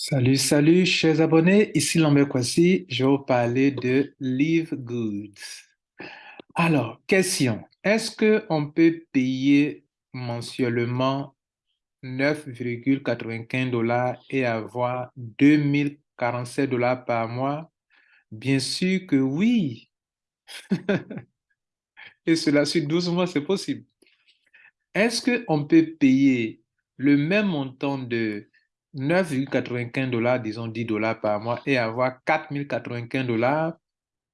Salut, salut, chers abonnés. Ici Lambert Kwasi. Je vais vous parler de Live Goods. Alors, question. Est-ce qu'on peut payer mensuellement 9,95 dollars et avoir 2047 dollars par mois? Bien sûr que oui. et cela sur 12 mois, c'est possible. Est-ce qu'on peut payer le même montant de 9,95 dollars, disons 10 dollars par mois, et avoir 4,095 dollars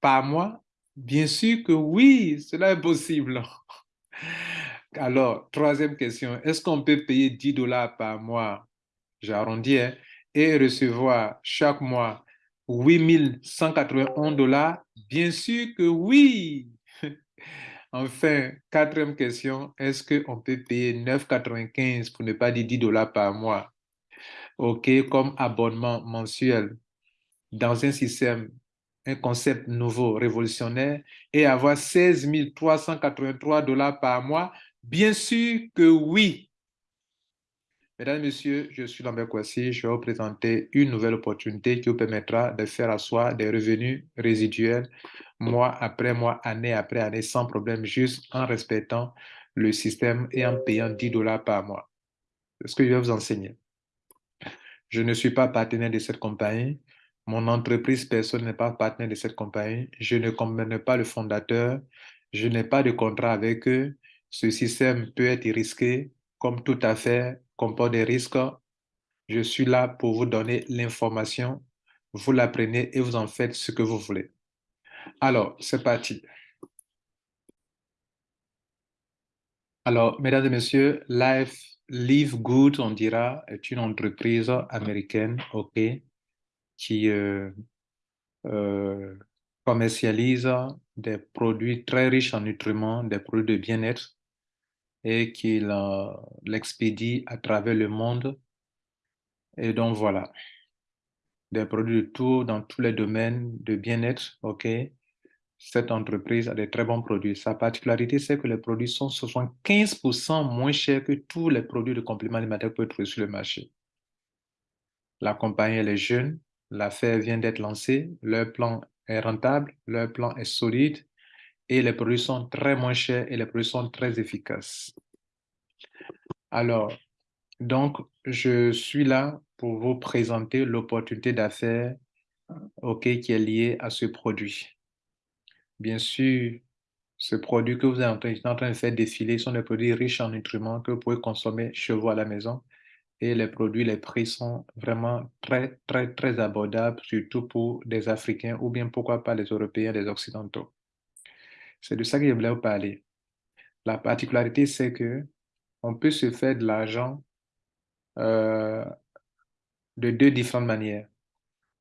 par mois? Bien sûr que oui, cela est possible. Alors, troisième question, est-ce qu'on peut payer 10 dollars par mois, j'arrondis, hein, et recevoir chaque mois 8191 dollars? Bien sûr que oui. Enfin, quatrième question, est-ce qu'on peut payer 9,95 pour ne pas dire 10 dollars par mois? OK, comme abonnement mensuel dans un système, un concept nouveau, révolutionnaire, et avoir 16 383 dollars par mois? Bien sûr que oui. Mesdames messieurs, je suis Lambert Kwasi. Je vais vous présenter une nouvelle opportunité qui vous permettra de faire asseoir des revenus résiduels mois après mois, année après année, sans problème, juste en respectant le système et en payant 10 dollars par mois. C'est ce que je vais vous enseigner. Je ne suis pas partenaire de cette compagnie. Mon entreprise personne n'est pas partenaire de cette compagnie. Je ne comprends pas le fondateur. Je n'ai pas de contrat avec eux. Ce système peut être risqué, comme tout affaire comporte des risques. Je suis là pour vous donner l'information. Vous l'apprenez et vous en faites ce que vous voulez. Alors, c'est parti. Alors, mesdames et messieurs, Life, Live Good, on dira, est une entreprise américaine, OK, qui euh, euh, commercialise des produits très riches en nutriments, des produits de bien-être, et qui l'expédie à travers le monde. Et donc, voilà, des produits de tout, dans tous les domaines de bien-être, OK, cette entreprise a des très bons produits. Sa particularité, c'est que les produits sont 75% moins chers que tous les produits de compléments alimentaires que vous pouvez trouver sur le marché. La compagnie, elle est jeune, l'affaire vient d'être lancée, leur plan est rentable, leur plan est solide et les produits sont très moins chers et les produits sont très efficaces. Alors, donc, je suis là pour vous présenter l'opportunité d'affaires qui est liée à ce produit. Bien sûr, ce produit que vous êtes en train, de faire défiler sont des produits riches en nutriments que vous pouvez consommer chez vous à la maison. Et les produits, les prix sont vraiment très, très, très abordables, surtout pour des Africains ou bien pourquoi pas les Européens, les Occidentaux. C'est de ça que je voulais vous parler. La particularité, c'est que on peut se faire de l'argent euh, de deux différentes manières.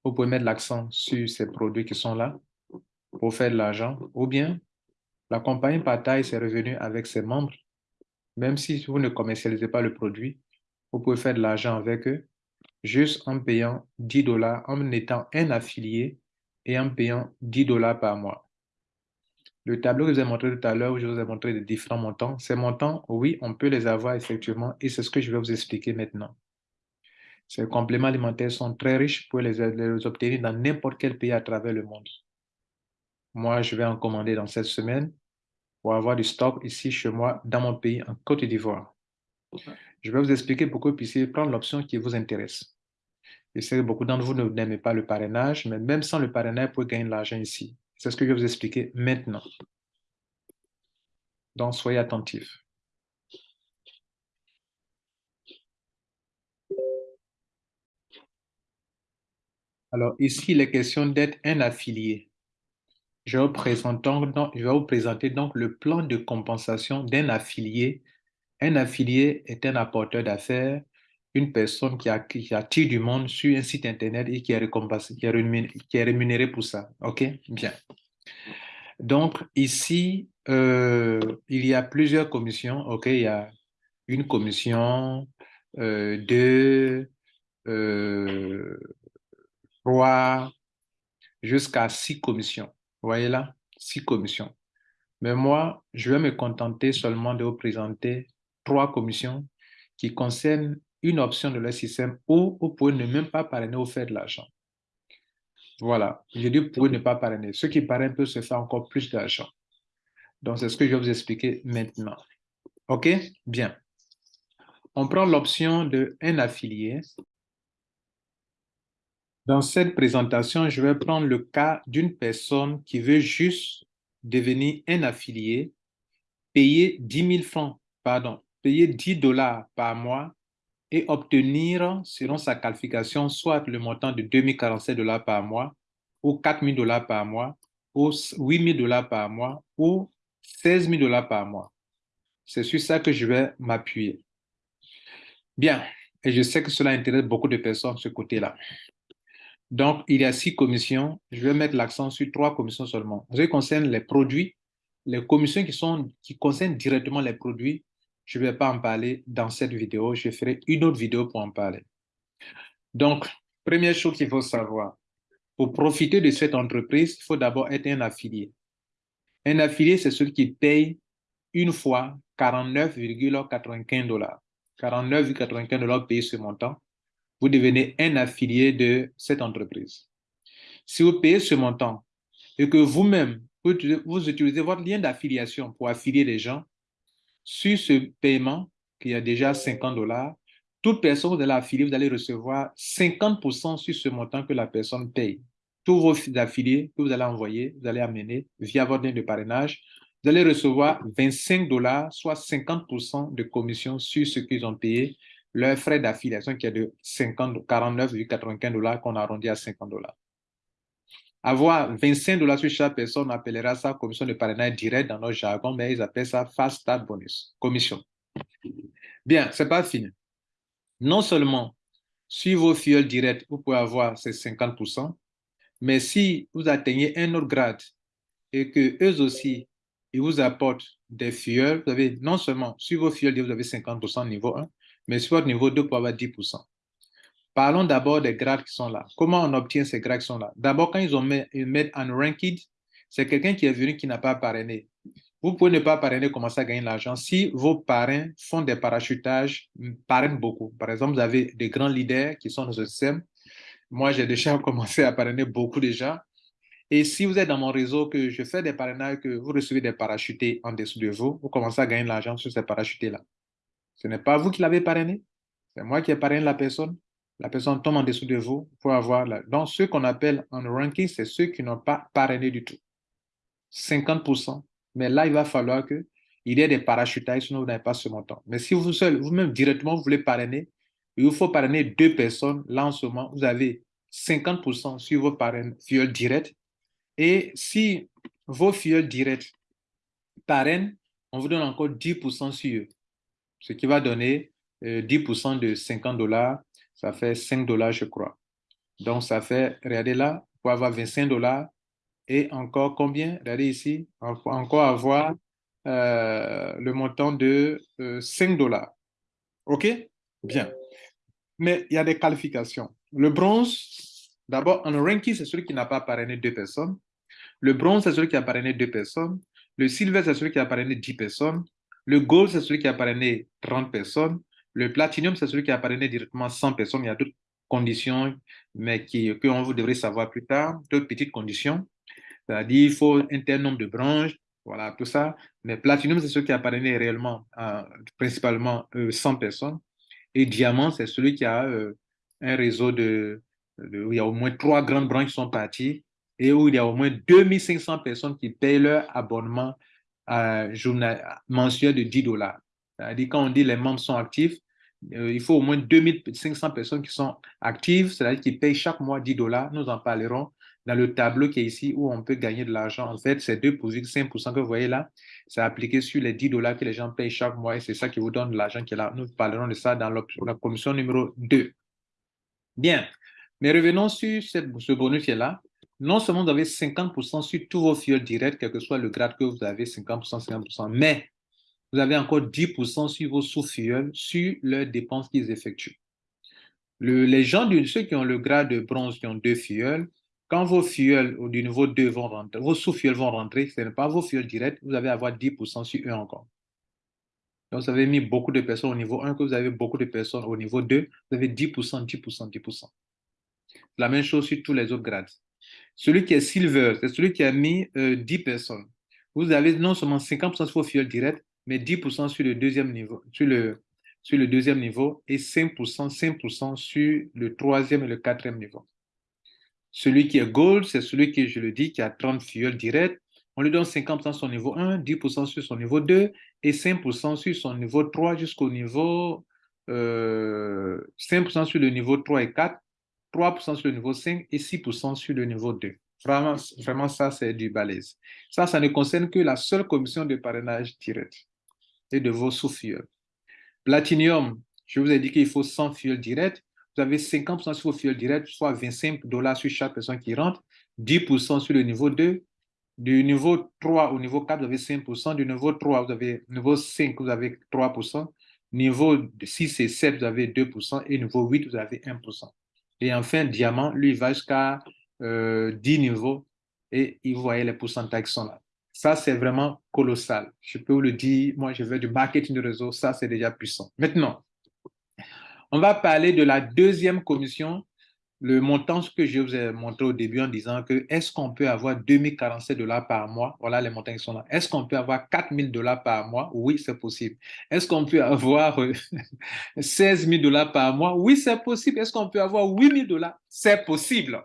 Vous pouvez mettre l'accent sur ces produits qui sont là pour faire de l'argent, ou bien la compagnie partage ses revenus avec ses membres. Même si vous ne commercialisez pas le produit, vous pouvez faire de l'argent avec eux juste en payant 10 dollars, en étant un affilié et en payant 10 dollars par mois. Le tableau que je vous ai montré tout à l'heure, où je vous ai montré les différents montants, ces montants, oui, on peut les avoir effectivement et c'est ce que je vais vous expliquer maintenant. Ces compléments alimentaires sont très riches pour les, les obtenir dans n'importe quel pays à travers le monde. Moi, je vais en commander dans cette semaine pour avoir du stock ici chez moi, dans mon pays, en Côte d'Ivoire. Je vais vous expliquer pourquoi vous puissiez prendre l'option qui vous intéresse. Je sais que beaucoup d'entre vous n'aimez pas le parrainage, mais même sans le parrainage, vous pouvez gagner de l'argent ici. C'est ce que je vais vous expliquer maintenant. Donc, soyez attentifs. Alors, ici, il est question d'être un affilié. Je vais, vous présenter donc le plan de compensation d'un affilié. Un affilié est un apporteur d'affaires, une personne qui, attire du monde sur un site Internet et qui est, qui est, rémunéré, pour ça. OK? Bien. Donc, ici, euh, il y a plusieurs commissions. OK? Il y a une commission, euh, deux, euh, trois, jusqu'à six commissions. Voyez là, six commissions. Mais moi, je vais me contenter seulement de vous présenter trois commissions qui concernent une option de leur système où vous pouvez ne même pas parrainer ou faire de l'argent. Voilà, je dis pouvez ne pas parrainer. Ceux qui parrainent peuvent se faire encore plus d'argent. Donc, c'est ce que je vais vous expliquer maintenant. OK? Bien. On prend l'option de un affilié. Dans cette présentation, je vais prendre le cas d'une personne qui veut juste devenir un affilié, payer 10 000 francs, pardon, payer 10 dollars par mois et obtenir, selon sa qualification, soit le montant de 2047 dollars par mois, ou 4000 dollars par mois, ou 8000 dollars par mois, ou 16 000 dollars par mois. C'est sur ça que je vais m'appuyer. Bien, et je sais que cela intéresse beaucoup de personnes, ce côté-là. Donc, il y a six commissions. Je vais mettre l'accent sur trois commissions seulement. Concerne les produits, les commissions qui, sont, concernent directement les produits, je ne vais pas en parler dans cette vidéo. Je ferai une autre vidéo pour en parler. Donc, première chose qu'il faut savoir, pour profiter de cette entreprise, il faut d'abord être un affilié. Un affilié, c'est celui qui paye une fois 49,95 dollars. 49,95 dollars payés ce montant. Vous devenez un affilié de cette entreprise. Si vous payez ce montant et que vous-même, vous utilisez votre lien d'affiliation pour affilier les gens, sur ce paiement, qui a déjà 50 dollars, toute personne que vous allez affilier, vous allez recevoir 50% sur ce montant que la personne paye tous vos affiliés que vous allez envoyer, vous allez amener via votre lien de parrainage, vous allez recevoir 25 dollars, soit 50% de commission sur ce qu'ils ont payé, leur frais d'affiliation qui est de 49,95 dollars qu'on arrondit à 50 dollars. Avoir 25 dollars sur chaque personne, on appellera ça commission de parrainage direct dans notre jargon, mais ils appellent ça fast start bonus, commission. Bien, c'est pas fini. Non seulement sur vos fioles directs, vous pouvez avoir ces 50%, mais si vous atteignez un autre grade et que eux aussi, ils vous apportent des fioles, vous avez non seulement sur vos fioles, vous avez 50% niveau 1, mais sur votre niveau 2, vous pouvez avoir 10%. Parlons d'abord des grades qui sont là. Comment on obtient ces grades qui sont là? D'abord, quand ils, ont mis, ils mettent un ranked, c'est quelqu'un qui est venu qui n'a pas parrainé. Vous pouvez ne pas parrainer, commencer à gagner de l'argent. Si vos parrains font des parachutages, parrainent beaucoup. Par exemple, vous avez des grands leaders qui sont dans ce système, moi, j'ai déjà commencé à parrainer beaucoup déjà. Et si vous êtes dans mon réseau, que je fais des parrainages, que vous recevez des parachutés en dessous de vous, vous commencez à gagner de l'argent sur ces parachutés-là. Ce n'est pas vous qui l'avez parrainé, c'est moi qui ai parrainé la personne. La personne tombe en dessous de vous pour avoir... La... Donc, ce qu'on appelle un ranking, c'est ceux qui n'ont pas parrainé du tout. 50%. Mais là, il va falloir qu'il y ait des parachutages, sinon vous n'avez pas ce montant. Mais si vous seul, vous-même directement, vous voulez parrainer, il vous faut parrainer deux personnes. Là, en ce moment, vous avez 50% sur vos fioles directs. Et si vos fioles directs parrainent, on vous donne encore 10% sur eux. Ce qui va donner 10% euh, de 50 dollars. Ça fait 5 dollars, je crois. Donc, ça fait, regardez là, pour avoir 25 dollars. Et encore combien? Regardez ici, encore avoir euh, le montant de 5 euh, dollars. OK? Bien. Mais il y a des qualifications. Le bronze, d'abord, un ranking, c'est celui qui n'a pas parrainé deux personnes. Le bronze, c'est celui qui a parrainé deux personnes. Le silver, c'est celui qui a parrainé 10 personnes. Le gold, c'est celui qui a parrainé 30 personnes. Le platinum, c'est celui qui a parrainé directement 100 personnes. Il y a d'autres conditions, mais qui, que on vous devrait savoir plus tard, d'autres petites conditions. C'est-à-dire, il faut un tel nombre de branches, voilà, tout ça. Mais platinum, c'est celui qui a parrainé réellement, principalement 100 euh, personnes. Et diamant, c'est celui qui a euh, un réseau de, où il y a au moins trois grandes branches qui sont parties et où il y a au moins 2500 personnes qui payent leur abonnement mensuel de 10 dollars. C'est-à-dire, quand on dit les membres sont actifs, euh, il faut au moins 2500 personnes qui sont actives, c'est-à-dire qui payent chaque mois 10 dollars. Nous en parlerons dans le tableau qui est ici où on peut gagner de l'argent. En fait, c'est 2,5% que vous voyez là, c'est appliqué sur les 10 dollars que les gens payent chaque mois et c'est ça qui vous donne l'argent qui est là. Nous parlerons de ça dans la commission numéro 2. Bien, mais revenons sur ce bonus qui est là. Non seulement vous avez 50% sur tous vos fioles directs, quel que soit le grade que vous avez, 50%, 50%, mais vous avez encore 10% sur vos sous-fioles, sur leurs dépenses qu'ils effectuent. les gens, ceux qui ont le grade de bronze, qui ont deux fioles, quand vos fioles du niveau 2 vont rentrer, vos sous-fioles vont rentrer, ce n'est pas vos fioles directes, vous allez avoir 10% sur eux encore. Donc, vous avez mis beaucoup de personnes au niveau 1, que vous avez beaucoup de personnes au niveau 2, vous avez 10%, 10%, 10%. La même chose sur tous les autres grades. Celui qui est silver, c'est celui qui a mis 10 euh, personnes. Vous avez non seulement 50% sur vos fioles directes, mais 10% sur le deuxième niveau, et 5%, 5% sur le troisième et le quatrième niveau. Celui qui est gold, c'est celui qui, je le dis, qui a 30 fioles directes. On lui donne 50% sur son niveau 1, 10% sur son niveau 2 et 5% sur son niveau 3 jusqu'au niveau... Euh, 5% sur le niveau 3 et 4, 3% sur le niveau 5 et 6% sur le niveau 2. Vraiment, ça, c'est du balèze. Ça, ça ne concerne que la seule commission de parrainage direct et de vos sous-fioles. Platinum, je vous ai dit qu'il faut 100 fioles directes. Vous avez 50% sur vos fioles directes, soit 25 dollars sur chaque personne qui rentre, 10% sur le niveau 2. Du niveau 3 au niveau 4, vous avez 5%. Du niveau 3, vous avez niveau 5, vous avez 3%. Niveau 6 et 7, vous avez 2%. Et niveau 8, vous avez 1%. Et enfin, diamant, lui, va jusqu'à 10 euh, niveaux. Et vous voyez les pourcentages qui sont là. Ça, c'est vraiment colossal. Je peux vous le dire, moi, je fais du marketing de réseau, ça, c'est déjà puissant. Maintenant, on va parler de la deuxième commission, le montant que je vous ai montré au début en disant que est-ce qu'on peut avoir 2047 dollars par mois? Voilà les montants qui sont là. Est-ce qu'on peut avoir 4000 dollars par mois? Oui, c'est possible. Est-ce qu'on peut avoir 16 000 dollars par mois? Oui, c'est possible. Est-ce qu'on peut avoir 8000 dollars? C'est possible.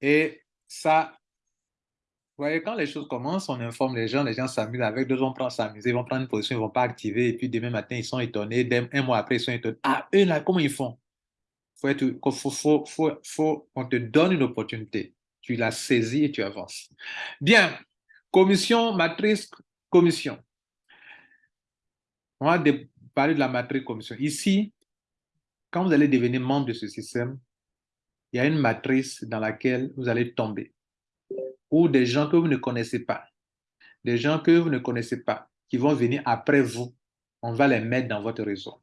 Et ça, vous voyez, quand les choses commencent, on informe les gens, les gens s'amusent avec, deux vont prendre s'amuser, ils vont prendre une position, ils ne vont pas activer, et puis demain matin, ils sont étonnés, un mois après, ils sont étonnés. Ah, eux là, comment ils font? Faut être, faut, faut, te donne une opportunité. Tu la saisis et tu avances. Bien. Commission, matrice, commission. On va parler de la matrice commission. Ici, quand vous allez devenir membre de ce système, il y a une matrice dans laquelle vous allez tomber ou des gens que vous ne connaissez pas, des gens que vous ne connaissez pas, qui vont venir après vous, on va les mettre dans votre réseau.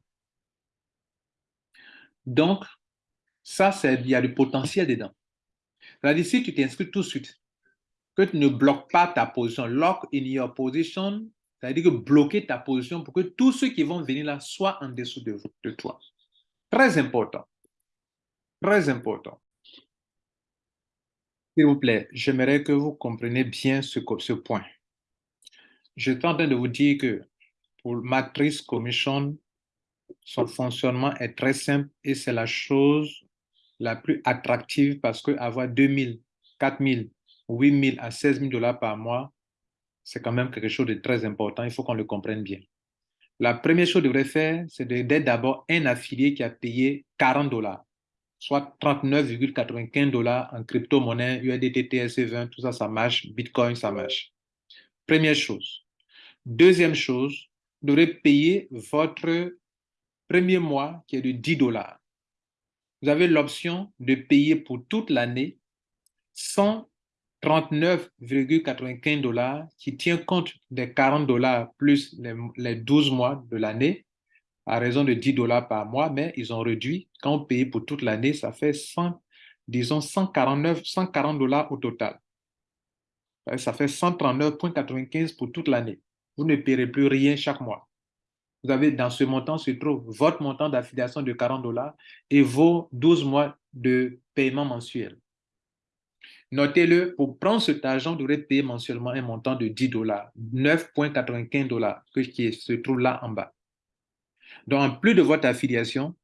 Donc, ça, il y a du potentiel dedans. C'est-à-dire, si tu t'inscris tout de suite, que tu ne bloques pas ta position, lock in your position, c'est-à-dire que bloquer ta position pour que tous ceux qui vont venir là soient en dessous de, de toi. Très important. Très important. S'il vous plaît, j'aimerais que vous compreniez bien ce, point. Je suis en train de vous dire que pour Matrice Commission, son fonctionnement est très simple et c'est la chose la plus attractive parce que avoir 2000, 4000, 8000 à 16 000 dollars par mois, c'est quand même quelque chose de très important. Il faut qu'on le comprenne bien. La première chose que devrez faire, c'est d'être d'abord un affilié qui a payé 40 dollars soit 39,95 dollars en crypto-monnaie, USDT, TSC20, tout ça, ça marche, Bitcoin, ça marche. Première chose. Deuxième chose, vous devrez payer votre premier mois qui est de 10 dollars. Vous avez l'option de payer pour toute l'année 139,95 dollars qui tient compte des 40 dollars plus les, les 12 mois de l'année à raison de 10 dollars par mois, mais ils ont réduit. Quand on paye pour toute l'année, ça fait 100, disons 149, 140 dollars au total. Ça fait 139,95 pour toute l'année. Vous ne paierez plus rien chaque mois. Vous avez dans ce montant se trouve votre montant d'affiliation de 40 dollars et vos 12 mois de paiement mensuel. Notez-le, pour prendre cet argent, vous devrez payer mensuellement un montant de 10 dollars, 9,95 dollars, qui se trouve là en bas. Donc, en plus de votre affiliation,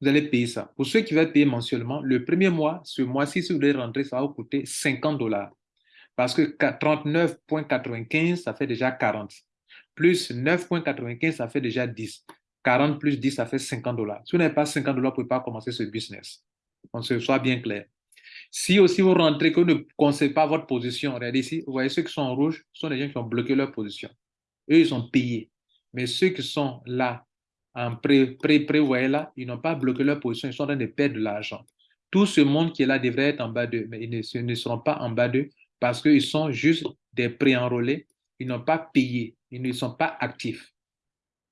vous allez payer ça. Pour ceux qui veulent payer mensuellement, le premier mois, ce mois-ci, si vous voulez rentrer, ça va vous coûter 50 dollars. Parce que 39,95, ça fait déjà 40. Plus 9,95, ça fait déjà 10. 40 plus 10, ça fait 50 dollars. Si vous n'avez pas 50 dollars, vous ne pouvez pas commencer ce business. On se soit bien clair. Si aussi vous rentrez, que vous ne connaissez pas votre position, regardez ici, vous voyez ceux qui sont en rouge, ce sont les gens qui ont bloqué leur position. Eux, ils sont payés. Mais ceux qui sont là, en pré, pré, pré là, ils n'ont pas bloqué leur position, ils sont en train de perdre de l'argent. Tout ce monde qui est là devrait être en bas d'eux, mais ils ne, seront pas en bas d'eux parce qu'ils sont juste des pré-enrôlés, ils n'ont pas payé, ils ne sont pas actifs.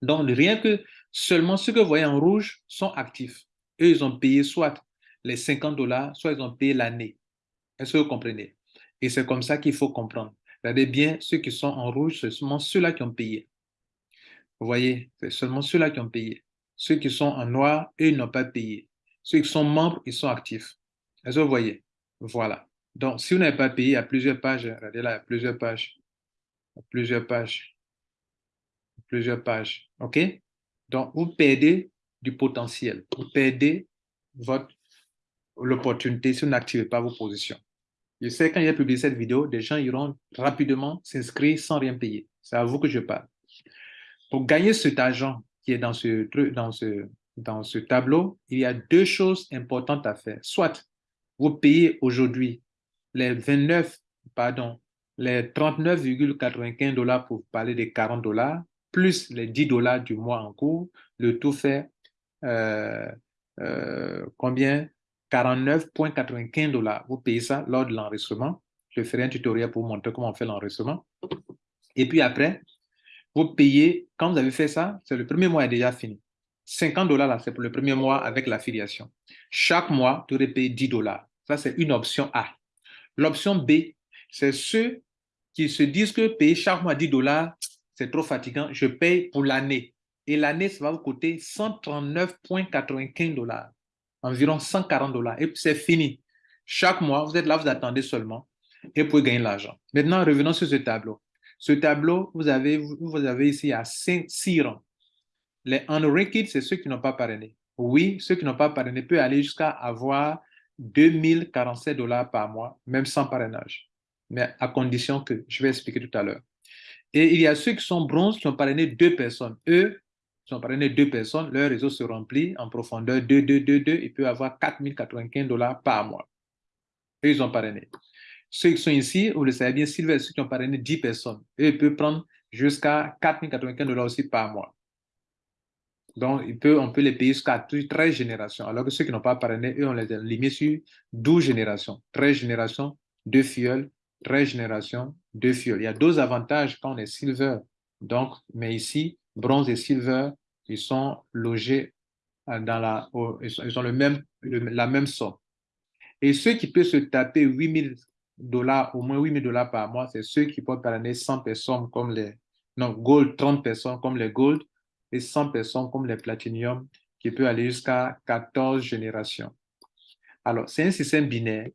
Donc, rien que seulement ceux que vous voyez en rouge sont actifs. Eux, ils ont payé soit les 50 dollars, soit ils ont payé l'année. Est-ce que vous comprenez? Et c'est comme ça qu'il faut comprendre. Regardez bien, ceux qui sont en rouge, ce sont ceux-là qui ont payé. Vous voyez, c'est seulement ceux-là qui ont payé. Ceux qui sont en noir, eux, n'ont pas payé. Ceux qui sont membres, ils sont actifs. Est-ce que vous voyez? Voilà. Donc, si vous n'avez pas payé, il y a plusieurs pages. Regardez là, il y a plusieurs pages. plusieurs pages. Plusieurs pages. OK? Donc, vous perdez du potentiel. Vous perdez l'opportunité si vous n'activez pas vos positions. Je sais quand j'ai publié cette vidéo, des gens iront rapidement s'inscrire sans rien payer. C'est à vous que je parle. Pour gagner cet argent qui est dans ce, dans, ce, dans ce tableau, il y a deux choses importantes à faire. Soit vous payez aujourd'hui les 29, pardon, les 39,95 dollars pour parler des 40 dollars, plus les 10 dollars du mois en cours, le tout fait euh, euh, combien? 49,95 dollars. Vous payez ça lors de l'enregistrement. Je ferai un tutoriel pour vous montrer comment on fait l'enregistrement. Et puis après, vous payez, quand vous avez fait ça, c'est le premier mois est déjà fini. 50 dollars, là, c'est pour le premier mois avec l'affiliation. Chaque mois, tu aurais payé 10 dollars. Ça, c'est une option A. L'option B, c'est ceux qui se disent que payer chaque mois 10 dollars, c'est trop fatigant. Je paye pour l'année. Et l'année, ça va vous coûter 139,95 dollars, environ 140 dollars. Et c'est fini. Chaque mois, vous êtes là, vous attendez seulement et vous pouvez gagner l'argent. Maintenant, revenons sur ce tableau. Ce tableau, vous avez, ici à 6 rangs. Les unranked, c'est ceux qui n'ont pas parrainé. Oui, ceux qui n'ont pas parrainé peuvent aller jusqu'à avoir 2047 dollars par mois, même sans parrainage. Mais à condition que, je vais expliquer tout à l'heure. Et il y a ceux qui sont bronzes qui ont parrainé deux personnes. Eux, qui ont parrainé deux personnes, leur réseau se remplit en profondeur 2, 2, 2, 2. Ils peuvent avoir 4095 dollars par mois. Eux, ils ont parrainé. Ceux qui sont ici, vous le savez bien, Silver, ceux qui ont parrainé 10 personnes, eux, ils peuvent prendre jusqu'à 4095 dollars aussi par mois. Donc, il peut, on peut les payer jusqu'à 13 générations, alors que ceux qui n'ont pas parrainé, eux, on les a limités sur 12 générations. 13 générations, 2 fioles, 13 générations, 2 fioles. Il y a deux avantages quand on est silver. Donc, mais ici, bronze et silver, ils sont logés dans la, ils ont le même, la même somme. Et ceux qui peuvent se taper 8000 dollars, au moins 8000 dollars par mois, c'est ceux qui peuvent parrainer 100 personnes comme les, non, gold, 30 personnes comme les gold, et 100 personnes comme les platinium qui peut aller jusqu'à 14 générations. Alors, c'est un système binaire.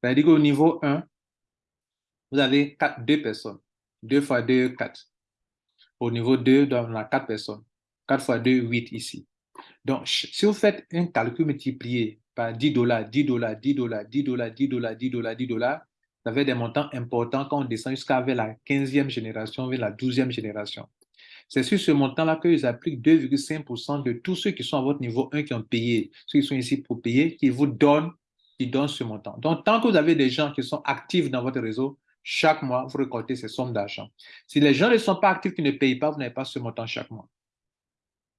C'est-à-dire qu'au niveau 1, vous avez 4, 2 personnes. 2 fois 2, 4. Au niveau 2, on a 4 personnes. 4 fois 2, 8 ici. Donc, si vous faites un calcul multiplié par 10 dollars, 10 dollars, 10 dollars, 10 dollars, 10 dollars, 10 dollars, 10 dollars, ça fait des montants importants quand on descend jusqu'à la 15e génération, vers la 12e génération. C'est sur ce montant-là qu'ils appliquent 2,5% de tous ceux qui sont à votre niveau 1 qui ont payé, ceux qui sont ici pour payer, qui vous donnent, qui donnent ce montant. Donc, tant que vous avez des gens qui sont actifs dans votre réseau, chaque mois, vous récoltez ces sommes d'argent. Si les gens ne sont pas actifs, qui ne payent pas, vous n'avez pas ce montant chaque mois.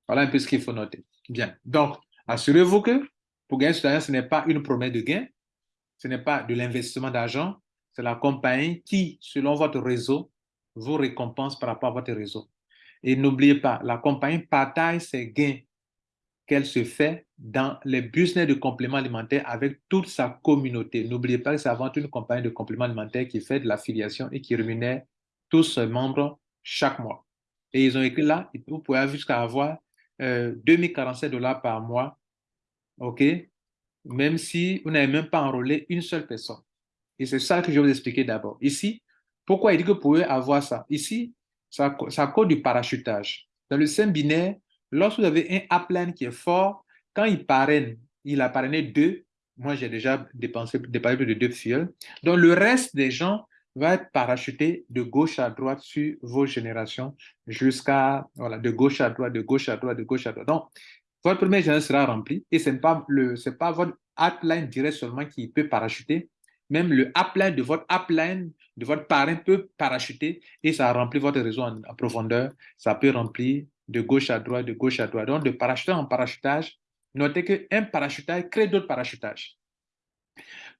Voilà un peu ce qu'il faut noter. Bien. Donc, assurez-vous que pour gagner argent, ce n'est pas une promesse de gain, ce n'est pas de l'investissement d'argent, c'est la compagnie qui, selon votre réseau, vous récompense par rapport à votre réseau. Et n'oubliez pas, la compagnie partage ses gains qu'elle se fait dans les business de compléments alimentaires avec toute sa communauté. N'oubliez pas que c'est avant tout une compagnie de compléments alimentaires qui fait de l'affiliation et qui rémunère tous ses membres chaque mois. Et ils ont écrit là, vous pouvez jusqu'à avoir euh, 2047 dollars par mois, OK? Même si vous n'avez même pas enrôlé une seule personne. Et c'est ça que je vais vous expliquer d'abord. Ici, pourquoi il dit que vous pouvez avoir ça? Ici, ça, ça cause du parachutage. Dans le système binaire, lorsque vous avez un upline qui est fort, quand il parraine, il a parrainé deux, moi j'ai déjà dépensé, dépensé plus de deux fioles, donc le reste des gens va être parachuté de gauche à droite sur vos générations jusqu'à, voilà, de gauche à droite, de gauche à droite, de gauche à droite. Donc, votre première génération sera remplie et ce n'est pas, pas votre upline direct seulement qui peut parachuter, même le upline de votre upline, de votre parrain peut parachuter et ça remplit votre réseau en, profondeur. Ça peut remplir de gauche à droite, de gauche à droite. Donc, de parachutage en parachutage, notez qu'un parachutage crée d'autres parachutages.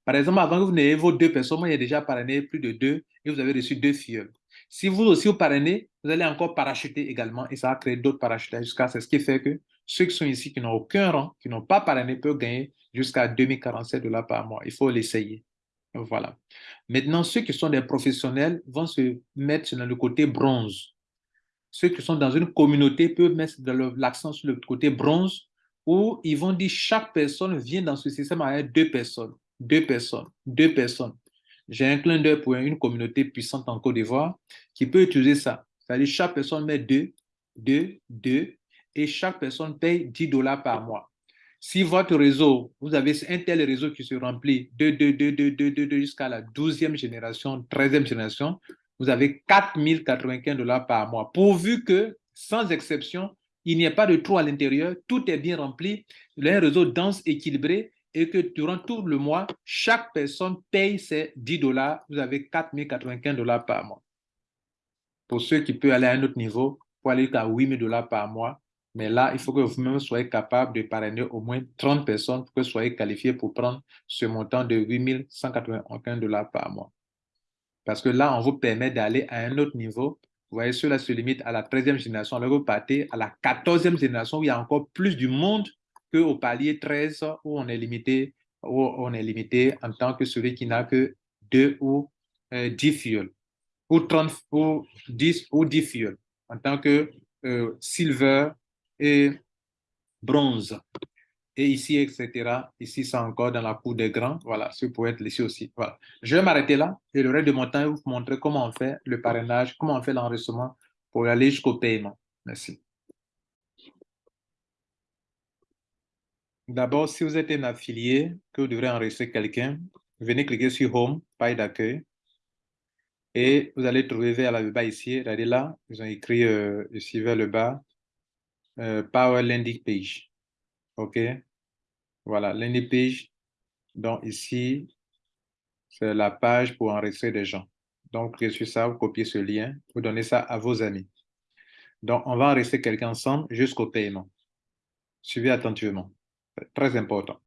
Par exemple, avant que vous n'ayez vos deux personnes, moi, il y a déjà parrainé plus de deux et vous avez reçu deux filles. Si vous aussi vous parrainez, vous allez encore parachuter également et ça va créer d'autres parachutages jusqu'à ce qui fait que ceux qui sont ici, qui n'ont aucun rang, qui n'ont pas parrainé, peuvent gagner jusqu'à 2047 dollars par mois. Il faut l'essayer. Voilà. Maintenant, ceux qui sont des professionnels vont se mettre dans le côté bronze. Ceux qui sont dans une communauté peuvent mettre l'accent sur le côté bronze, où ils vont dire chaque personne vient dans ce système avec deux personnes, deux personnes, deux personnes. J'ai un clin d'œil pour une communauté puissante en Côte d'Ivoire qui peut utiliser ça. C'est-à-dire chaque personne met deux, deux, deux, et chaque personne paye 10 dollars par mois. Si votre réseau, vous avez un tel réseau qui se remplit de 2, 2, 2, 2, 2, 2 jusqu'à la 12e génération, 13e génération, vous avez 4095 dollars par mois. Pourvu que, sans exception, il n'y ait pas de trou à l'intérieur, tout est bien rempli, il a un réseau dense, équilibré, et que durant tout le mois, chaque personne paye ses 10 dollars, vous avez 4095 dollars par mois. Pour ceux qui peuvent aller à un autre niveau, pour aller à 8000 dollars par mois, mais là, il faut que vous-même soyez capable de parrainer au moins 30 personnes pour que vous soyez qualifié pour prendre ce montant de 8181 dollars par mois. Parce que là, on vous permet d'aller à un autre niveau. Vous voyez, cela se limite à la 13e génération. Alors, vous partez à la 14e génération où il y a encore plus du monde qu'au palier 13 où on est limité, où on est limité en tant que celui qui n'a que 2 ou 10 euh, fioles, ou 30 ou 10 ou 10 fioles en tant que euh, silver et bronze. Et ici, etc. Ici, c'est encore dans la cour des grands. Voilà, ce peut être ici aussi. Voilà. Je vais m'arrêter là et le reste de mon temps, vous montrer comment on fait le parrainage, comment on fait l'enregistrement pour aller jusqu'au paiement. Merci. D'abord, si vous êtes un affilié, que vous devrez enregistrer quelqu'un, venez cliquer sur Home, paille d'accueil. Et vous allez trouver vers le bas ici, regardez là, ils ont écrit euh, ici vers le bas, euh, Power Landing Page. OK? Voilà, landing page. Donc ici, c'est la page pour enregistrer des gens. Donc, cliquez sur ça, vous copiez ce lien, vous donnez ça à vos amis. Donc, on va enregistrer quelqu'un ensemble jusqu'au paiement. Suivez attentivement. Très important.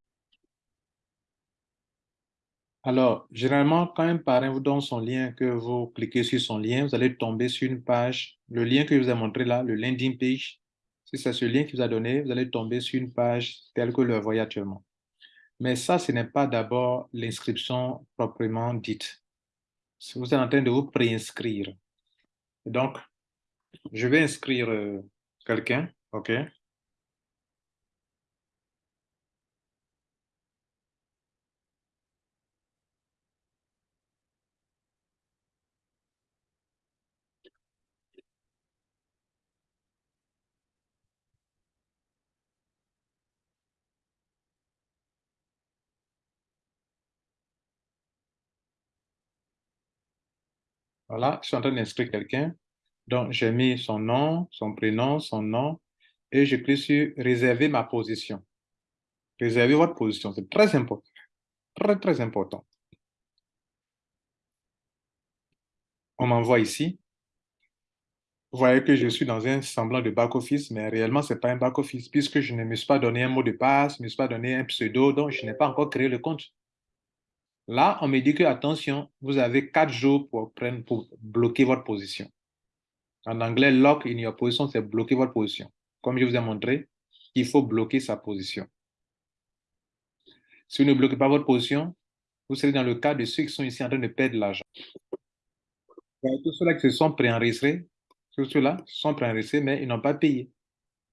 Alors, généralement, quand un parrain vous donne son lien, que vous cliquez sur son lien, vous allez tomber sur une page, le lien que je vous ai montré là, le landing page, si c'est ce lien qui vous a donné, vous allez tomber sur une page telle que vous le voyez actuellement. Mais ça, ce n'est pas d'abord l'inscription proprement dite. Vous êtes en train de vous préinscrire. Donc, je vais inscrire euh, quelqu'un, OK? Voilà, je suis en train d'inscrire quelqu'un. Donc, j'ai mis son nom, son prénom, son nom, et je clique sur « Réserver ma position ». Réserver votre position, c'est très important. Très, très important. On m'envoie ici. Vous voyez que je suis dans un semblant de back-office, mais réellement, ce n'est pas un back-office, puisque je ne me suis pas donné un mot de passe, je ne me suis pas donné un pseudo, donc je n'ai pas encore créé le compte. Là, on me dit que, attention, vous avez quatre jours pour, prendre, pour bloquer votre position. En anglais, lock in your position, c'est bloquer votre position. Comme je vous ai montré, il faut bloquer sa position. Si vous ne bloquez pas votre position, vous serez dans le cas de ceux qui sont ici en train de perdre l'argent. Tous ceux-là qui se sont préenregistrés, tous ceux-là sont préenregistrés, mais ils n'ont pas payé.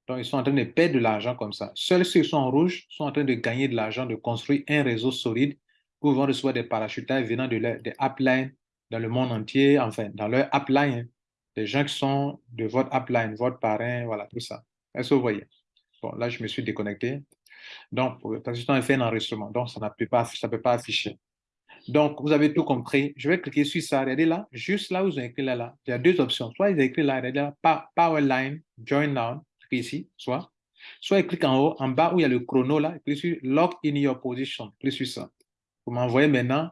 Donc, ils sont en train de perdre de l'argent comme ça. Seuls ceux qui sont en rouge sont en train de gagner de l'argent, de construire un réseau solide vous vont recevoir des parachutages venant de des uplines dans le monde entier, enfin, dans leur upline, des gens qui sont de votre upline, votre parrain, voilà, tout ça. Est-ce que vous voyez? Bon, là, je me suis déconnecté. Donc, parce que je fait un enregistrement, donc ça ne peut, pas, ça peut pas afficher. Donc, vous avez tout compris. Je vais cliquer sur ça. Regardez là, juste là où vous avez écrit là, là. Il y a deux options. Soit ils ont écrit là, regardez là, Powerline, Join Now, ici, soit. Soit il clique en haut, en bas où il y a le chrono là, clique sur Lock in your position. Clique sur ça. Vous m'envoyez maintenant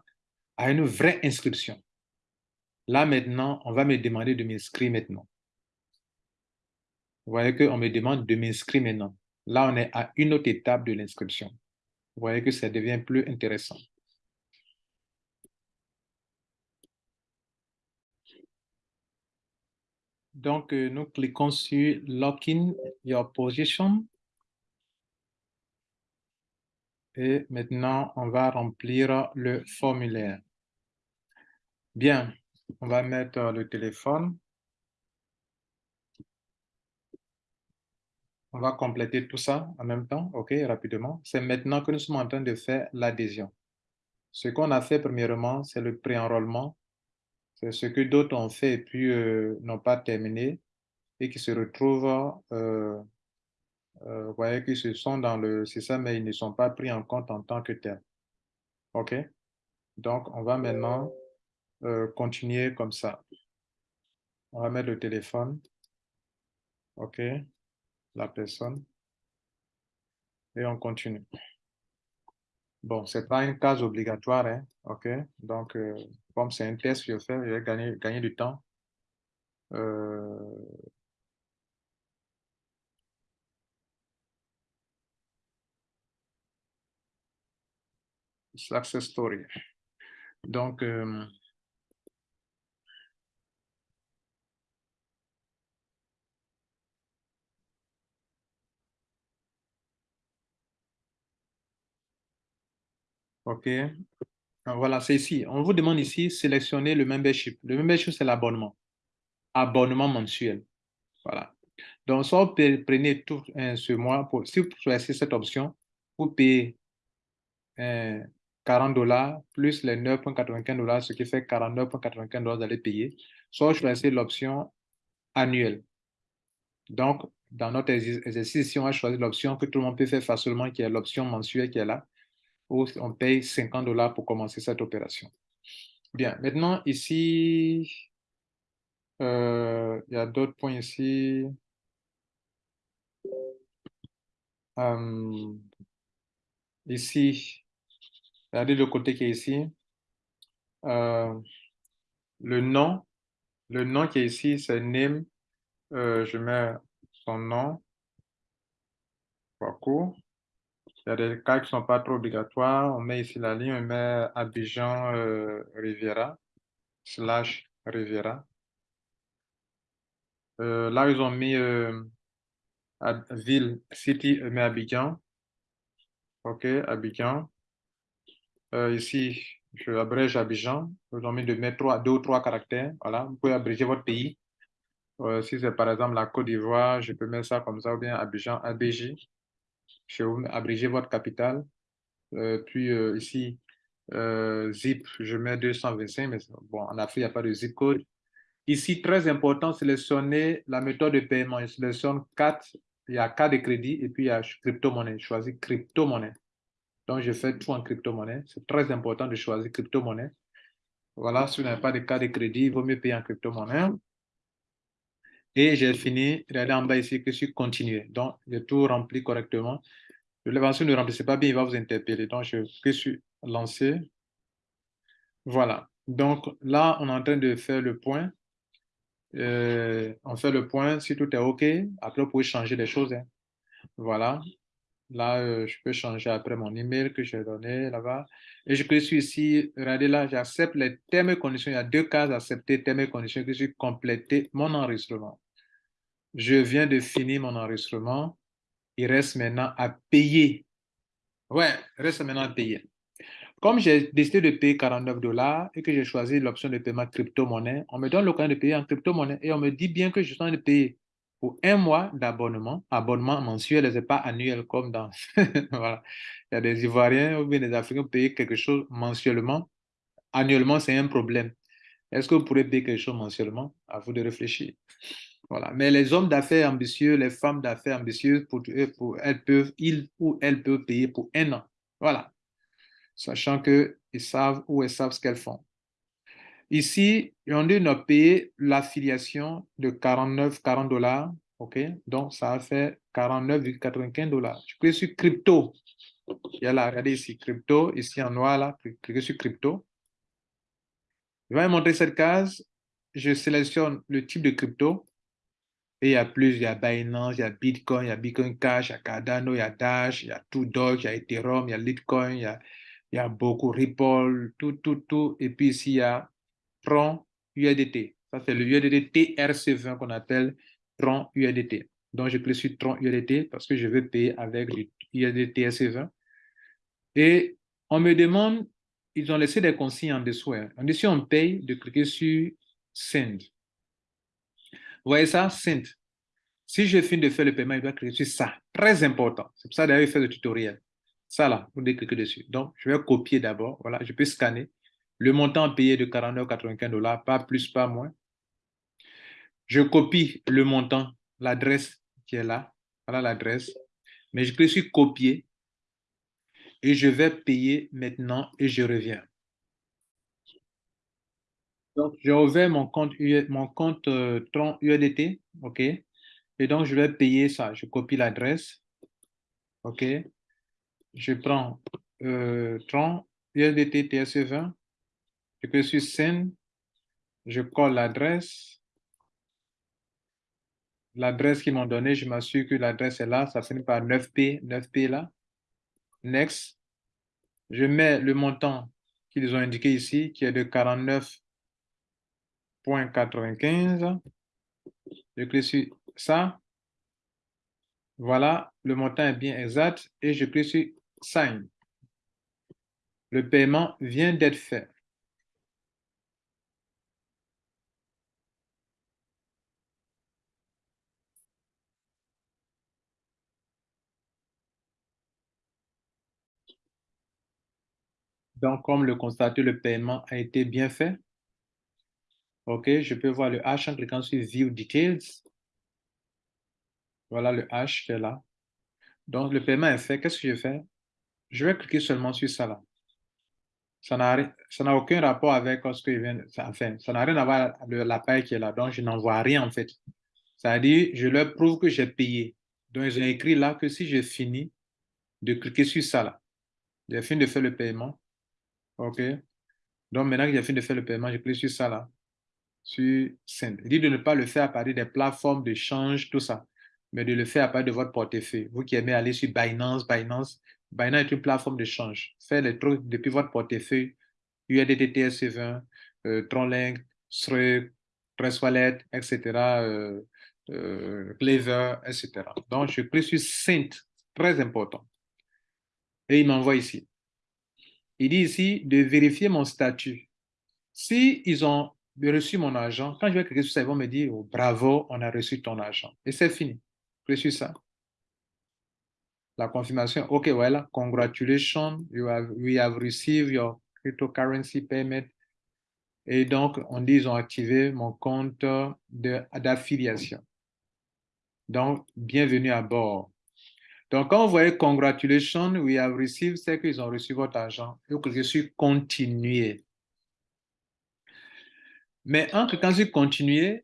à une vraie inscription. Là, maintenant, on va me demander de m'inscrire maintenant. Vous voyez qu'on me demande de m'inscrire maintenant. Là, on est à une autre étape de l'inscription. Vous voyez que ça devient plus intéressant. Donc, euh, nous cliquons sur « Lock in your position ». Et maintenant, on va remplir le formulaire. Bien, on va mettre le téléphone. on va compléter tout ça en même temps, OK, rapidement. C'est maintenant que nous sommes en train de faire l'adhésion. Ce qu'on a fait premièrement, c'est le pré-enrôlement. C'est ce que d'autres ont fait et puis euh, n'ont pas terminé et qui se retrouvent, euh, euh, vous voyez, qu'ils se sont dans le système, mais ils ne sont pas pris en compte en tant que tel. OK? Donc, on va maintenant continuer comme ça. On va mettre le téléphone. OK? La personne. Et on continue. Bon, ce n'est pas une case obligatoire, hein? OK? Donc, comme c'est un test, je fais, je vais gagner, gagner du temps. Euh, success story. Donc, euh, OK. Voilà, c'est ici. On vous demande ici, sélectionner le membership. Le membership, c'est l'abonnement. Abonnement mensuel. Voilà. Donc, soit vous prenez tout ce mois, pour, si vous choisissez cette option, vous payez 40 dollars plus les 9,95 dollars, ce qui fait 49,95 dollars, allez payer. Soit choisissez l'option annuelle. Donc, dans notre exercice, si on a choisi l'option que tout le monde peut faire facilement, qui est l'option mensuelle qui est là, où on paye 50 dollars pour commencer cette opération. Bien, maintenant, ici, euh, il y a d'autres points ici. Euh, ici, regardez le côté qui est ici. Euh, le nom, le nom qui est ici, c'est name. je mets son nom. Il y a des cas qui ne sont pas trop obligatoires. On met ici la ligne, on met Abidjan euh, Riviera, slash Riviera. Euh, là, ils ont mis euh, ville, city, mais Abidjan. OK, Abidjan. Ici, je abrège Abidjan. Ils ont mis de mettre deux ou trois caractères. Voilà, vous pouvez abréger votre pays. si c'est par exemple la Côte d'Ivoire, je peux mettre ça comme ça, ou bien Abidjan, ABJ je vais abréger votre capital. Euh, puis euh, ici, euh, zip, je mets 225, mais bon, en Afrique, il n'y a pas de zip code. Ici, très important, sélectionner la méthode de paiement. Je sélectionne 4, il y a carte de crédit et puis il y a crypto-monnaie. Je choisis crypto-monnaie. Donc, je fais tout en crypto-monnaie. C'est très important de choisir crypto-monnaie. Voilà, si vous n'avez pas de carte de crédit, il vaut mieux payer en crypto-monnaie. Et j'ai fini, regardez en bas ici que je suis continué. Donc, j'ai tout rempli correctement. L'évaluation ne remplissez pas bien, il va vous interpeller. Donc, je suis lancé. Voilà. Donc, là, on est en train de faire le point. Euh, on fait le point. Si tout est OK, après, vous pouvez changer les choses. Hein. Voilà. Là, euh, je peux changer après mon email que j'ai donné là-bas. Et je clique ici. Regardez là, j'accepte les termes et conditions. Il y a deux cases accepter termes et conditions que suis complété mon enregistrement. Je viens de finir mon enregistrement. Il reste maintenant à payer. Ouais, il reste maintenant à payer. Comme j'ai décidé de payer 49 dollars et que j'ai choisi l'option de paiement crypto-monnaie, on me donne l'occasion de payer en crypto-monnaie et on me dit bien que je suis en train de payer un mois d'abonnement, abonnement mensuel ce n'est pas annuel comme dans... voilà. Il y a des Ivoiriens ou bien des Africains qui payent quelque chose mensuellement. Annuellement, c'est un problème. Est-ce que vous pourrez payer quelque chose mensuellement? À vous de réfléchir. Voilà. Mais les hommes d'affaires ambitieux, les femmes d'affaires ambitieuses, pour, pour, elles peuvent, ils ou elles peuvent payer pour un an. Voilà. Sachant qu'ils savent ou elles savent ce qu'elles font. Ici, on a payé l'affiliation de 49, 40 dollars. OK? Donc, ça a fait 49,95 dollars. Je clique sur crypto. Il y a là, regardez ici, crypto. Ici en noir, là, cliquez sur crypto. Je vais montrer cette case. Je sélectionne le type de crypto. Et il y a plus, il y a Binance, il y a Bitcoin, il y a Bitcoin Cash, il y a Cardano, il y a Dash, il y a Doge, il y a Ethereum, il y a Litecoin, il y a, il y a beaucoup Ripple, tout, tout, tout. Et puis ici, il y a Tron USDT. Ça, c'est le USDT TRC20 qu'on appelle Tron USDT. Donc, je clique sur Tron USDT parce que je veux payer avec le USDT TRC20. Et on me demande, ils ont laissé des consignes en dessous. Hein. En dessous, on paye de cliquer sur Send. Vous voyez ça? Send. Si je finis de faire le paiement, il doit cliquer sur ça. Très important. C'est pour ça d'ailleurs, il fait le tutoriel. Ça là, vous devez cliquer dessus. Donc, je vais copier d'abord. Voilà, je peux scanner. Le montant payé de 49,95 dollars, pas plus, pas moins. Je copie le montant, l'adresse qui est là. Voilà l'adresse. Mais je clique sur copier et je vais payer maintenant et je reviens. Donc, je reviens mon compte, mon compte euh, Tron UEDT, OK? Et donc, je vais payer ça. Je copie l'adresse, OK? Je prends euh, Tron UEDT TSE20, je clique sur Send, je colle l'adresse, l'adresse qu'ils m'ont donnée, je m'assure que l'adresse est là, ça finit par 9P, 9P là. Next. Je mets le montant qu'ils ont indiqué ici, qui est de 49,95. Je clique sur ça. Voilà, le montant est bien exact et je clique sur Sign. Le paiement vient d'être fait. Donc, comme le constater, le paiement a été bien fait. OK, je peux voir le H en cliquant sur View Details. Voilà le H qui est là. Donc, le paiement est fait. Qu'est-ce que je fais? Je vais cliquer seulement sur ça là. Ça n'a aucun rapport avec ce que je viens de... Enfin, ça n'a rien à voir avec la paille qui est là. Donc, je n'en vois rien en fait. Ça veut dire, je leur prouve que j'ai payé. Donc, ils ont écrit là que si je finis de cliquer sur ça là, j'ai fini de faire le paiement, OK. Donc, maintenant que j'ai fini de faire le paiement, je clique sur ça là, sur Send. Il dit de ne pas le faire à partir des plateformes de change, tout ça, mais de le faire à partir de votre portefeuille. Vous qui aimez aller sur Binance, Binance, Binance est une plateforme de change. Faites les trucs depuis votre portefeuille, USDT TS20, euh, Tronlink, Trust Wallet, etc., euh, euh, Clever, etc. Donc, je clique sur Send, très important. Et il m'envoie ici. Il dit ici de vérifier mon statut. Si ils ont reçu mon argent, quand je vais cliquer sur ça, ils vont me dire oh, bravo, on a reçu ton argent. Et c'est fini. Sur ça. La confirmation, OK, voilà, congratulations, you have, we have received your cryptocurrency payment. Et donc, on dit ils ont activé mon compte d'affiliation. Donc, bienvenue à bord. Donc, quand vous voyez Congratulations, we have received, c'est qu'ils ont reçu votre argent. Vous cliquez sur Continuer. Mais en cliquant sur Continuer,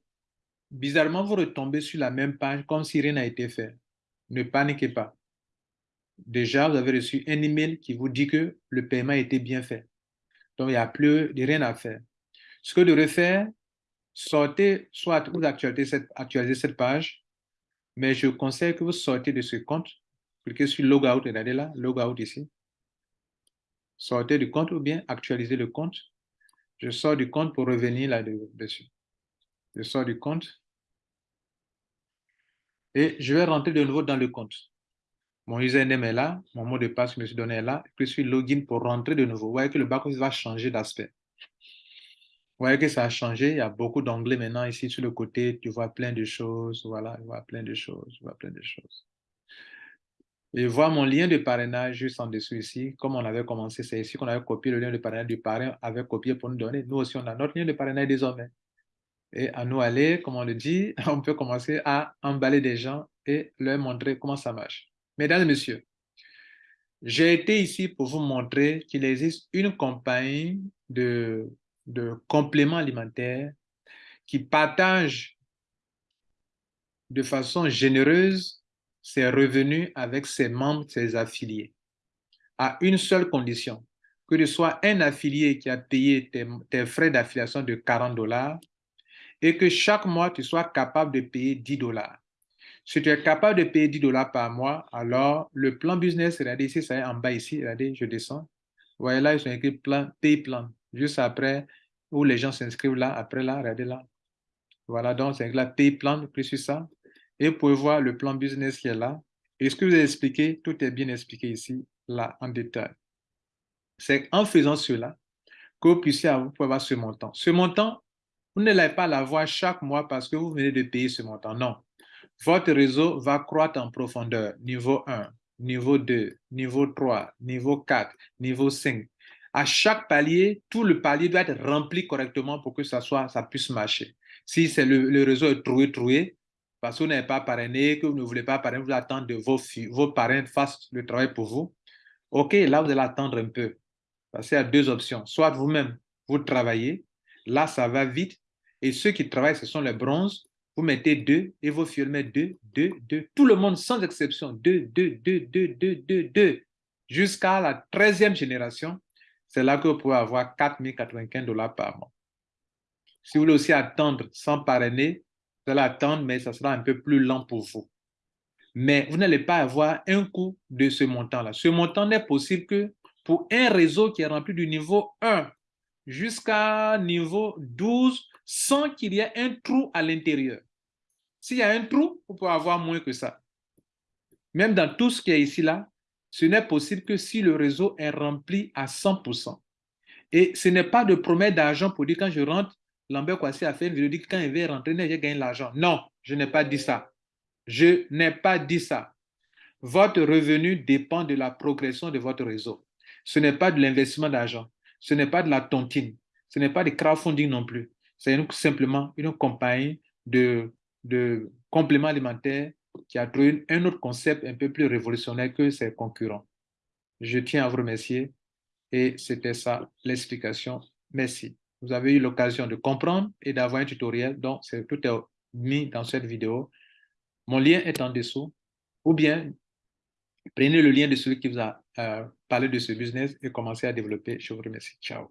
bizarrement, vous retombez sur la même page comme si rien n'a été fait. Ne paniquez pas. Déjà, vous avez reçu un email qui vous dit que le paiement a été bien fait. Donc, il n'y a plus rien à faire. Ce que vous devrez faire, sortez, soit vous actualisez cette page, mais je conseille que vous sortez de ce compte Cliquez sur Logout, regardez là, Logout ici. Sortez du compte ou bien actualisez le compte. Je sors du compte pour revenir là-dessus. Je sors du compte. Et je vais rentrer de nouveau dans le compte. Mon username est là, mon mot de passe que je me suis donné est là. Je suis login pour rentrer de nouveau. Vous voyez que le back va changer d'aspect. Vous voyez que ça a changé. Il y a beaucoup d'onglets maintenant ici sur le côté. Tu vois plein de choses. Voilà, tu vois plein de choses. Tu vois plein de choses. Et voir mon lien de parrainage juste en dessous ici. Comme on avait commencé, c'est ici qu'on avait copié le lien de parrainage du parrain, avait copié pour nous donner. Nous aussi, on a notre lien de parrainage désormais. Et à nous aller, comme on le dit, on peut commencer à emballer des gens et leur montrer comment ça marche. Mesdames et messieurs, j'ai été ici pour vous montrer qu'il existe une compagnie de, de compléments alimentaires qui partage de façon généreuse ses revenus avec ses membres, ses affiliés, à une seule condition, que ce soit un affilié qui a payé tes, frais d'affiliation de 40 dollars et que chaque mois, tu sois capable de payer 10 dollars. Si tu es capable de payer 10 dollars par mois, alors le plan business, regardez ici, ça est en bas ici, regardez, je descends. Vous voyez là, ils sont écrit plan, pay plan, juste après, où les gens s'inscrivent là, après là, regardez là. Voilà, donc c'est là, pay plan, plus sur ça. Et vous pouvez voir le plan business qui est là. Et ce que vous avez expliqué, tout est bien expliqué ici, là, en détail. C'est en faisant cela que vous puissiez avoir ce montant. Ce montant, vous ne l'avez pas à l'avoir chaque mois parce que vous venez de payer ce montant. Non. votre réseau va croître en profondeur. Niveau 1, niveau 2, niveau 3, niveau 4, niveau 5. À chaque palier, tout le palier doit être rempli correctement pour que ça, soit, ça puisse marcher. Si c'est le, réseau est troué, troué, parce que vous n'avez pas parrainé, que vous ne voulez pas parrainer, vous attendez que vos, vos parrains fassent le travail pour vous. OK, là, vous allez attendre un peu. Parce qu'il y a deux options. Soit vous-même, vous travaillez, là, ça va vite. Et ceux qui travaillent, ce sont les bronzes. Vous mettez deux et vos filles mettent deux, deux, deux. Tout le monde, sans exception, deux, deux, deux, deux, deux, deux, deux. Jusqu'à la 13e génération, c'est là que vous pouvez avoir 4095 dollars par mois. Si vous voulez aussi attendre sans parrainer, allez attendre, mais ça sera un peu plus lent pour vous. Mais vous n'allez pas avoir un coût de ce montant-là. Ce montant n'est possible que pour un réseau qui est rempli du niveau 1 jusqu'à niveau 12 sans qu'il y ait un trou à l'intérieur. S'il y a un trou, vous pouvez avoir moins que ça. Même dans tout ce qui est ici, là, ce n'est possible que si le réseau est rempli à 100%. Et ce n'est pas de promesse d'argent pour dire quand je rentre, Lambert Kwasi a fait une vidéo, dit que quand il va rentrer, j'ai gagné l'argent. Non, je n'ai pas dit ça. Je n'ai pas dit ça. Votre revenu dépend de la progression de votre réseau. Ce n'est pas de l'investissement d'argent. Ce n'est pas de la tontine. Ce n'est pas de crowdfunding non plus. C'est simplement une compagnie de compléments alimentaires qui a trouvé un autre concept un peu plus révolutionnaire que ses concurrents. Je tiens à vous remercier et c'était ça l'explication. Merci. Vous avez eu l'occasion de comprendre et d'avoir un tutoriel, donc tout est mis dans cette vidéo. Mon lien est en dessous ou bien prenez le lien de celui qui vous a euh, parlé de ce business et commencez à développer. Je vous remercie. Ciao.